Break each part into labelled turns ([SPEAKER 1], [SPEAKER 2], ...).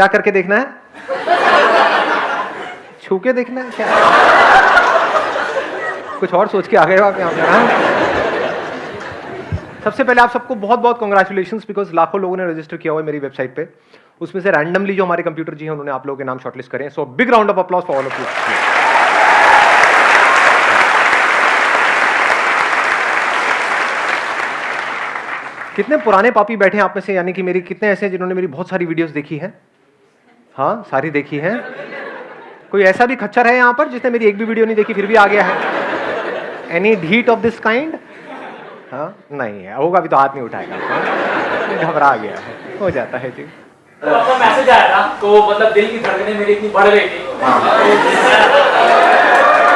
[SPEAKER 1] क्या करके देखना है? छू के देखना है क्या? कुछ और सोच के आ गए आप यहाँ हाँ? सबसे पहले आप सबको बहुत बहुत कॉन्ग्रेचुलेशन बिकॉज़ लाखों लोगों ने रजिस्टर किया हुआ है मेरी वेबसाइट पे। उसमें से रैंडमली जो हमारे कंप्यूटर जी हैं, उन्होंने आप लोगों के नाम शॉर्टलिस्ट करें so big round of applause for all of you कितने पुराने पापी बैठे हैं आप में से, यानी कि मेरी कितने ऐसे हैं जिन्होंने मेरी बहुत सारी वीडियोस देखी हैं? हाँ सारी देखी है। कोई ऐसा भी खच्चर है यहाँ पर जिसने मेरी एक भी वीडियो नहीं देखी फिर भी आ गया है। एनी ढीट ऑफ़ दिस काइंड हाँ नहीं है। होगा भी तो हाथ नहीं उठाएगा। हाँ? घबरा गया है। हो जाता है जी।
[SPEAKER 2] तो आपका मैसेज आया था तो मतलब दिल की धड़कनें मेरी इतनी बढ़ गई थी।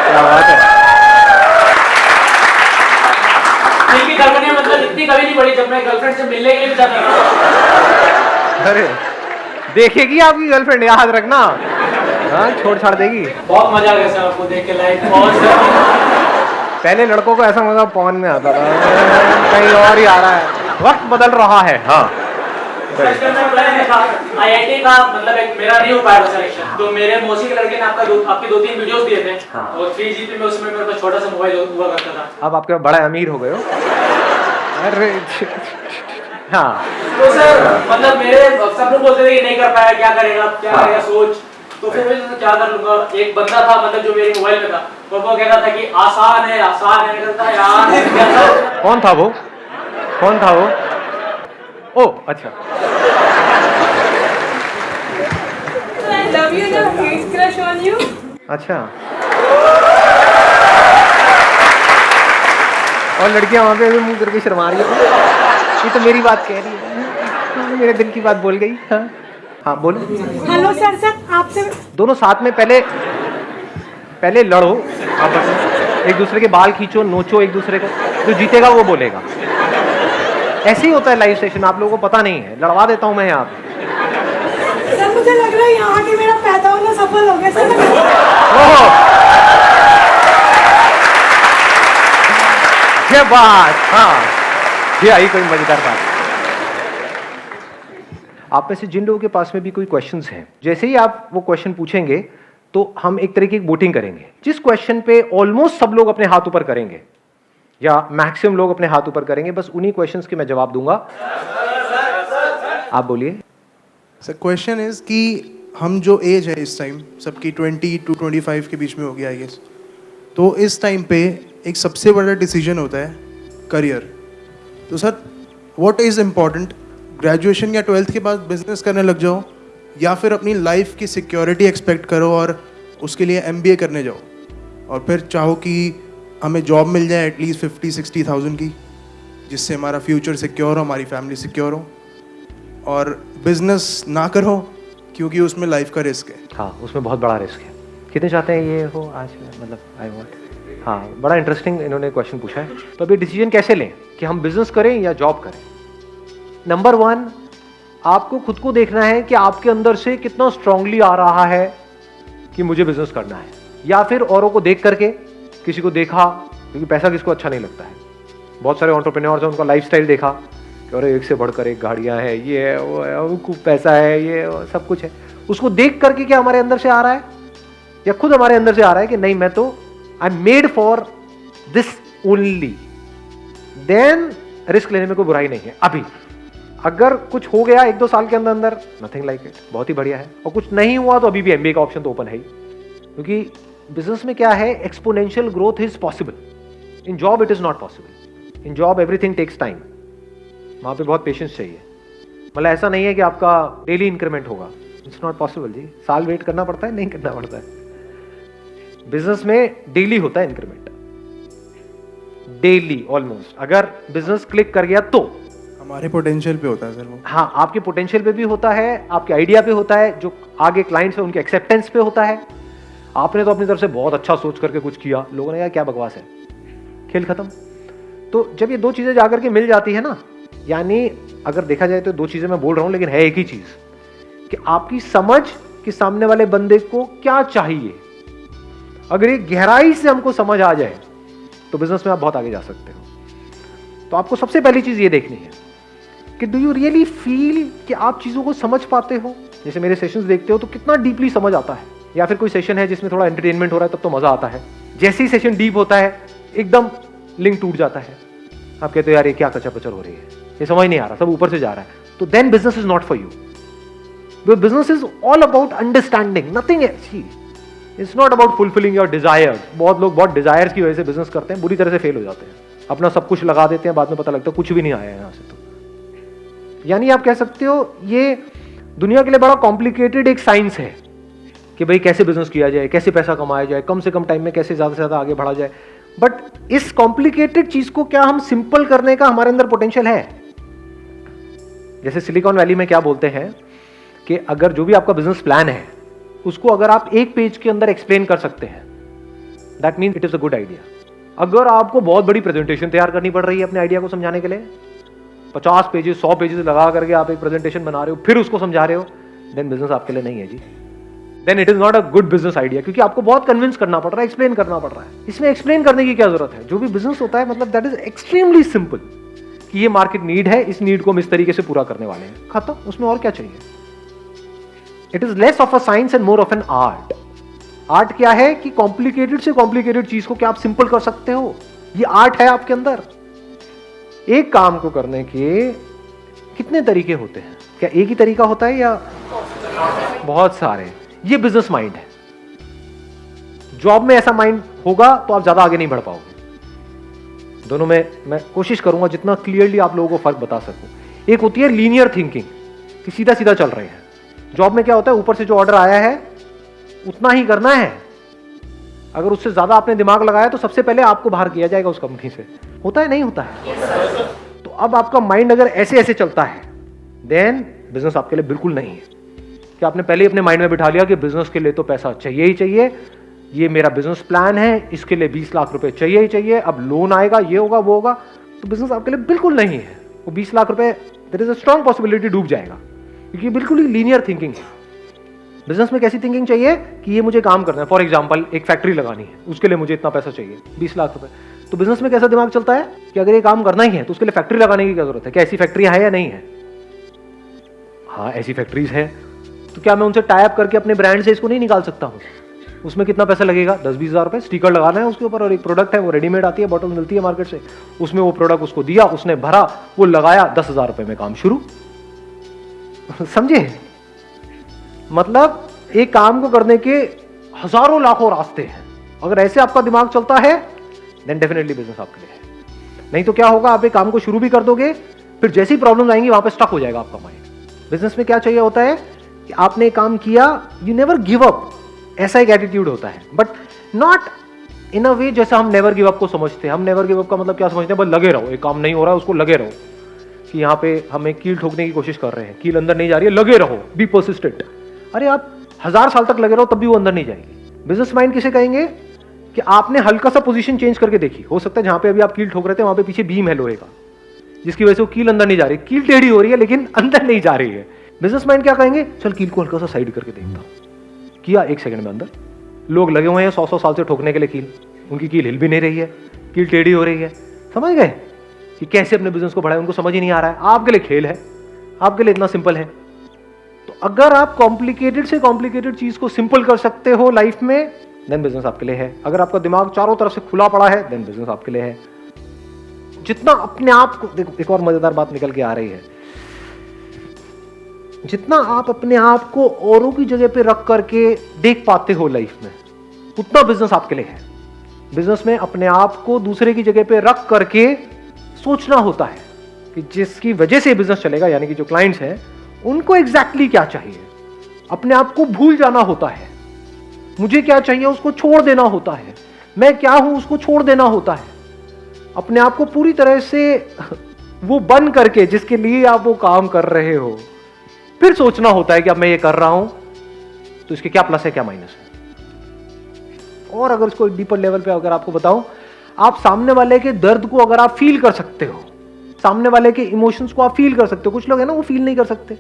[SPEAKER 1] क्या बात है।
[SPEAKER 2] दिल की धड़कनें मतलब इतनी कभी नहीं बढ़ी जब मैं गर्लफ्रेंड से मिलने के लिए भी जाता था।
[SPEAKER 1] अरे। देखेगी आपकी गर्लफ्रेंड याद रखना। हाँ छोड़ छाड़ देगी।
[SPEAKER 2] बहुत मज़ा आ गया सर आपको देख के बहुत
[SPEAKER 1] पहले लड़कों को ऐसा मज़ा पवन में आता था। कहीं और ही आ रहा है। वक्त बदल रहा है। हाँ।
[SPEAKER 2] आईआईटी का मतलब एक मेरा नहीं हो पाया सिलेक्शन तो मेरे मौसी के लड़के ने आपका दो, आपके दो तीन वीडियोस दिए थे।
[SPEAKER 1] हाँ।
[SPEAKER 2] और थ्री जीबी में उसमें मेरे पास छोटा सा मोबाइल हुआ करता था।
[SPEAKER 1] अब आपके बड़ा अमीर हो गए हो। अरे हाँ।
[SPEAKER 2] तो सर मतलब मेरे सब लोग बोलते थे कि नहीं कर पाया क्या करेगा क्या
[SPEAKER 1] हाँ।
[SPEAKER 2] करेगा सोच। तो फिर मैं क्या कर लूँगा एक बंदा था मतलब जो मेरे मोबाइल में था वो कहता था कि आसान है आसान है। मैं कहता यार
[SPEAKER 1] कौन था वो? कौन था वो? ओ अच्छा।
[SPEAKER 3] I love you and a huge crush
[SPEAKER 1] अच्छा। और लड़कियाँ वहाँ पे भी मुँह करके शर्मा रही है। ये तो मेरी बात कह रही है। मेरे दिल की बात बोल गई। हाँ। हाँ बोलो।
[SPEAKER 3] हेलो सर सर आपसे
[SPEAKER 1] दोनों साथ में पहले पहले लड़ो। आपस में एक दूसरे के बाल खींचो नोचो एक दूसरे को। जो जीतेगा वो बोलेगा। ऐसे ही होता है लाइव सेशन आप लोगों को पता नहीं है। लड़वा देता हूँ मैं यहाँ पे।
[SPEAKER 3] सर मुझे लग रहा है यहाँ के मेरा पैदा होना सफल हो गया। सर मैं-
[SPEAKER 1] ओहो! ये बात हाँ। ये आई कोई मज़ेदार बात। आप में से जिन लोगों के पास में भी कोई क्वेश्चन हैं, जैसे ही आप वो क्वेश्चन पूछेंगे तो हम एक तरीके की वोटिंग करेंगे। जिस क्वेश्चन पे ऑलमोस्ट सब लोग अपने हाथ ऊपर करेंगे, या मैक्सिमम लोग अपने हाथ ऊपर करेंगे, बस उन्हीं क्वेश्चंस के मैं जवाब दूँगा। आप बोलिए।
[SPEAKER 4] सर क्वेश्चन इज़ कि हम जो एज है इस टाइम सबकी 20 टू 25 के बीच में हो गया आई गेस तो इस टाइम पे एक सबसे बड़ा डिसीज़न होता है करियर तो sir what is important graduation या ट्वेल्थ के बाद बिज़नेस करने लग जाओ, या फिर अपनी लाइफ की सिक्योरिटी एक्सपेक्ट करो और उसके लिए एमबीए करने जाओ। और फिर चाहो कि हमें जॉब मिल जाए एटलीस्ट फिफ्टी सिक्सटी थाउज़ेंड की, जिससे हमारा फ्यूचर सिक्योर हो, हमारी फैमिली सिक्योर हो। और बिज़नेस ना करो, क्योंकि उसमें लाइफ का रिस्क है।
[SPEAKER 1] हाँ उसमें बहुत बड़ा रिस्क है। कितने चाहते हैं ये हो आज मतलब आई वॉन्ट हाँ बड़ा इंटरेस्टिंग इन्होंने क्वेश्चन पूछा है। तो अभी डिसीज़न कैसे लें? कि हम बिज़नेस करें या जॉब करें? नंबर वन आपको खुद को देखना है कि आपके अंदर से कितना स्ट्रांगली आ रहा है कि मुझे बिज़नेस करना है। या फिर औरों को देख करके, किसी को देखा, क्योंकि पैसा किसको अच्छा नहीं लगता है। बहुत सारे ऑन्टरप्रेन्योर्स हैं, उनका लाइफ देखा, कि अरे, एक से बढ़कर एक गाड़ियाँ हैं, ये है, वो है वो पैसा है, ये सब कुछ है। उसको देख करके क्या हमारे अंदर से आ रहा है? या खुद हमारे अंदर से आ रहा है कि नहीं, मैं तो I am made for this only then risk लेने में कोई बुराई नहीं है। अभी, अगर कुछ हो गया एक दो साल के अंदर अंदर नथिंग लाइक इट बहुत ही बढ़िया है। और कुछ नहीं हुआ तो अभी भी एमबीए का ऑप्शन तो ओपन है ही। क्योंकि बिज़नेस में क्या है? Exponential growth is possible in job it is not possible in job everything takes time वहाँ पे बहुत पेशेंस चाहिए। मतलब ऐसा नहीं है कि आपका डेली इंक्रीमेंट होगा। इट्स नॉट पॉसिबल जी। साल वेट करना पड़ता है? नहीं करना पड़ता है। बिज़नेस में डेली होता है इंक्रीमेंट। डेली ऑलमोस्ट अगर बिज़नेस क्लिक कर गया तो।
[SPEAKER 4] हमारे पोटेंशियल पे होता है सर वो।
[SPEAKER 1] हाँ आपके पोटेंशियल पे भी होता है आपके आइडिया पे होता है जो आगे क्लाइंट्स है उनके एक्सेप्टेंस पे होता है। आपने तो अपनी तरफ़ से बहुत अच्छा सोच करके कुछ किया। लोगों ने कहा क्या बकवास है? खेल खत्म। तो जब ये दो चीज़ें जाकर के मिल जाती है ना यानी अगर देखा जाए तो दो चीज़ें मैं बोल रहा हूँ लेकिन है एक ही चीज़ कि आपकी समझ कि सामने वाले बंदे को क्या चाहिए? अगर ये गहराई से हमको समझ आ जाए तो बिज़नेस में आप बहुत आगे जा सकते हो। तो आपको सबसे पहली चीज़ ये देखनी है कि डू यू रियली फील कि आप चीज़ों को समझ पाते हो? जैसे मेरे सेशंस देखते हो तो कितना डीपली समझ आता है। या फिर कोई सेशन है जिसमें थोड़ा एंटरटेनमेंट हो रहा है, तब तो मज़ा आता है। जैसे ही सेशन डीप होता है, एकदम लिंक टूट जाता है। आप कहते हो, यार, ये क्या कचर पचर हो रही है? ये समझ नहीं आ रहा, सब ऊपर से जा रहा है। तो then business is not for you business is all about understanding nothing it's not about fulfilling your desire बहुत लोग बहुत डिजायर्स की वजह से बिज़नेस करते हैं, बुरी तरह से फेल हो जाते हैं। अपना सब कुछ लगा देते हैं, बाद में पता लगता है कुछ भी नहीं आया यहाँ से तो। यानी आप कह सकते हो, ये दुनिया के लिए बड़ा कॉम्प्लिकेटेड एक साइंस है कि भाई कैसे बिज़नेस किया जाए, कैसे पैसा कमाया जाए, कम से कम टाइम में कैसे ज़्यादा से ज़्यादा आगे बढ़ा जाए। बट इस कॉम्प्लिकेटेड चीज़ को क्या हम सिंपल करने का हमारे अंदर पोटेंशियल है? जैसे सिलिकॉन वैली में क्या बोलते हैं कि अगर जो भी आपका बिज़नेस प्लान है उसको अगर आप एक पेज के अंदर एक्सप्लेन कर सकते हैं that mean it is a good idea अगर आपको बहुत बड़ी प्रेजेंटेशन तैयार करनी पड़ रही है अपने आइडिया को समझाने के लिए, पचास पेजेस सौ पेजेस लगा करके आप एक प्रेजेंटेशन बना रहे हो, फिर उसको समझा रहे हो देन बिज़नेस आपके लिए नहीं है जी। Then it is not a good business idea क्योंकि आपको बहुत कन्विंस करना पड़ रहा है एक्सप्लेन करना पड़ रहा है। इसमें एक्सप्लेन करने की क्या ज़रूरत है? जो भी बिज़नेस होता है मतलब दैट इज़ एक्सट्रीमली सिंपल कि ये मार्केट नीड है, इस नीड को हम इस तरीके से पूरा करने वाले हैं। खत्म। उसमें और क्या चाहिए? It is less of a science and more of an art art क्या है कि कॉम्प्लिकेटेड से कॉम्प्लिकेटेड चीज़ को क्या आप सिंपल कर सकते हो? ये आर्ट है आपके अंदर। एक काम को करने के कितने तरीके होते हैं? क्या एक ही तरीका होता है या बहुत सारे? ये बिज़नेस माइंड है। जॉब में ऐसा माइंड होगा तो आप ज़्यादा आगे नहीं बढ़ पाओगे। दोनों में मैं कोशिश करूँगा जितना क्लियरली आप लोगों को फ़र्क बता सकूँ। एक होती है लीनियर थिंकिंग कि सीधा सीधा चल रहे हैं। जॉब में क्या होता है? ऊपर से जो ऑर्डर आया है, उतना ही करना है। अगर उससे ज़्यादा आपने दिमाग लगाया तो सबसे पहले आपको बाहर किया जाएगा उस कंपनी से। होता है? नहीं होता है? तो अब आपका माइंड अगर ऐसे ऐसे चलता है देन बिज़नेस आपके लिए बिल्कुल नहीं है। कि आपने पहले ही अपने माइंड में बिठा लिया कि बिज़नेस के लिए तो पैसा चाहिए ही चाहिए। ये मेरा बिज़नेस प्लान है, इसके लिए बीस लाख रुपए चाहिए ही चाहिए। अब लोन आएगा, ये होगा, वो होगा। तो बिज़नेस आपके लिए बिल्कुल नहीं है। वो बीस लाख रुपए there is a strong possibility डूब जाएगा। क्योंकि बिल्कुल ही लीनियर थिंकिंग है। बिज़नेस में कैसी थिंकिंग चाहिए कि ये मुझे काम करना है? फॉर एग्ज़ाम्पल एक फैक्ट्री लगानी है, उसके लिए मुझे इतना पैसा चाहिए, बीस लाख रुपए। तो बिज़नेस में कैसा दिमाग चलता है कि अगर ये काम करना ही है तो उसके लिए फैक्ट्री लगाने की क्या ज़रूरत है? क्या ऐसी फैक्ट्री है या नहीं है? हाँ ऐसी फैक्ट्रीज है। तो क्या मैं उनसे टाइप करके अपने ब्रांड से इसको नहीं निकाल सकता हूँ? उसमें कितना पैसा लगेगा? दस बीस हज़ार रुपये स्टिकर लगाना है उसके ऊपर और एक प्रोडक्ट है, वो रेडीमेड आती है बॉटल मिलती है मार्केट से। उसमें वो प्रोडक्ट उसको दिया, उसने भरा, वो लगाया, दस हज़ार रुपये में काम शुरू। समझे? मतलब एक काम को करने के हज़ारों लाखों रास्ते हैं। अगर ऐसे आपका दिमाग चलता है देन डेफिनेटली बिज़नेस आपके लिए नहीं तो क्या होगा, आप एक काम को शुरू भी कर दोगे, फिर जैसी प्रॉब्लम आएँगी वहाँ पर स्टक हो जाएगा आपका माइंड बिज़नेस में क्या चाहिए होता है कि आपने काम किया यू नेवर गिव अप ऐसा एक एटीट्यूड होता है। बट नॉट इन अ वे जैसे हम नेवर गिव अप को समझते हैं। हम नेवर गिव अप का मतलब क्या समझते हैं? बस लगे रहो। एक काम नहीं हो रहा है उसको लगे रहो। कि यहाँ पे हमें कील ठोकने की कोशिश कर रहे हैं। कील अंदर नहीं जा रही है, लगे रहो बी परसिस्टेंट अरे आप हज़ार साल तक लगे रहो, तब भी वो अंदर नहीं जाएगी। बिज़नेस माइंड किसे कहेंगे? कि आपने हल्का सा पोजीशन चेंज करके देखी। हो सकता है जहाँ पे अभी आप कील ठोक रहे थे, वहाँ पे पीछे बीम है लोहे का, जिसकी वजह से वो कील अंदर नहीं जा रही। कील टेढ़ी हो रही है, लेकिन अंदर नहीं जा रही है। बिज़नेस माइंड क्या कहेंगे? चल कील को हल्का सा साइड करके देखता किया एक सेकंड में अंदर। लोग लगे हुए हैं सौ सौ साल से ठोकने के लिए कील। उनकी कील हिल भी नहीं रही है। कील टेढ़ी हो रही है। समझ गए? कि कैसे अपने बिज़नेस को बढ़ाए, उनको समझ ही नहीं आ रहा है। आपके लिए खेल है, आपके लिए इतना सिंपल है। तो अगर आप कॉम्प्लिकेटेड से कॉम्प्लिकेटेड चीज़ को सिंपल कर सकते हो लाइफ में देन बिज़नेस आपके लिए है। अगर आपका दिमाग चारों तरफ़ से खुला पड़ा है देन बिज़नेस आपके लिए है। जितना अपने आप को, देखो, एक और मज़ेदार बात निकल के आ रही है। जितना आप अपने आप को औरों की जगह पे रख करके देख पाते हो लाइफ में, उतना बिज़नेस आपके लिए है। बिज़नेस में अपने आप को दूसरे की जगह पे रख करके सोचना होता है कि जिसकी वजह से बिज़नेस चलेगा, यानी कि जो क्लाइंट्स हैं, उनको एग्जैक्टली exactly क्या चाहिए? अपने आप को भूल जाना होता है। मुझे क्या चाहिए, उसको छोड़ देना होता है। मैं क्या हूँ, उसको छोड़ देना होता है। अपने आप को पूरी तरह से वो बन करके, जिसके लिए आप वो काम कर रहे हो, फिर सोचना होता है कि अब मैं ये कर रहा हूँ तो इसके क्या प्लस है, क्या माइनस है? और अगर इसको डीपर लेवल पे अगर आपको बताऊँ आप सामने वाले के दर्द को अगर आप फील कर सकते हो, सामने वाले के इमोशंस को आप फील कर सकते हो, कुछ लोग है ना, वो फील नहीं कर सकते।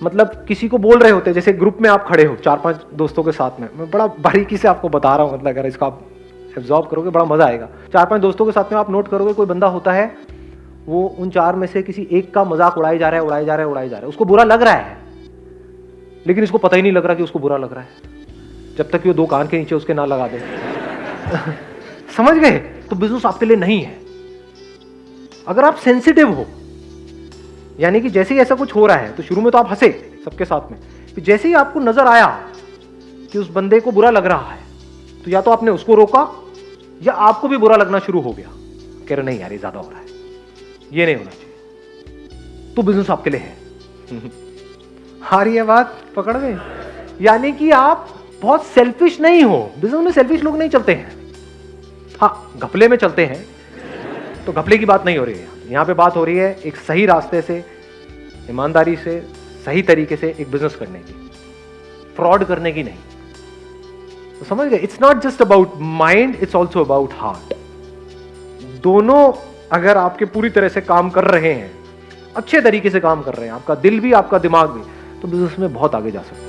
[SPEAKER 1] मतलब किसी को बोल रहे होते जैसे ग्रुप में आप खड़े हो, चार पाँच दोस्तों के साथ में, मैं बड़ा बारीकी से आपको बता रहा हूँ मतलब अगर इसका आप एब्जॉर्व करोगे, बड़ा मज़ा आएगा। चार पाँच दोस्तों के साथ में आप नोट करोगे, कोई बंदा होता है, वो उन चार में से किसी एक का मज़ाक उड़ाई जा रहा है उड़ाई जा रहा है उड़ाई जा रहा है। उसको बुरा लग रहा है, लेकिन इसको पता ही नहीं लग रहा कि उसको बुरा लग रहा है, जब तक कि वो दो कान के नीचे उसके ना लगा दे। समझ गए? तो बिज़नेस आपके लिए नहीं है। अगर आप सेंसिटिव हो, यानी कि जैसे ही ऐसा कुछ हो रहा है तो शुरू में तो आप हंसे सबके साथ में फिर जैसे ही आपको नज़र आया कि उस बंदे को बुरा लग रहा है तो या तो आपने उसको रोका, या आपको भी बुरा लगना शुरू हो गया। कह रहे, नहीं यार, ये ज़्यादा हो रहा है। ये नहीं होना चाहिए। तो बिज़नेस आपके लिए है। रही है बात, पकड़ में यानी कि आप बहुत सेल्फिश नहीं हो। बिज़नेस में सेल्फिश लोग नहीं चलते हैं। हाँ घपले में चलते हैं। तो घपले की बात नहीं हो रही है। यहाँ पे बात हो रही है एक सही रास्ते से, ईमानदारी से, सही तरीके से एक बिज़नेस करने की। फ्रॉड करने की नहीं। तो समझ गए? It's not just about mind it's also about heart दोनों अगर आपके पूरी तरह से काम कर रहे हैं, अच्छे तरीके से काम कर रहे हैं, आपका दिल भी, आपका दिमाग भी तो बिज़नेस में बहुत आगे जा सकते हैं।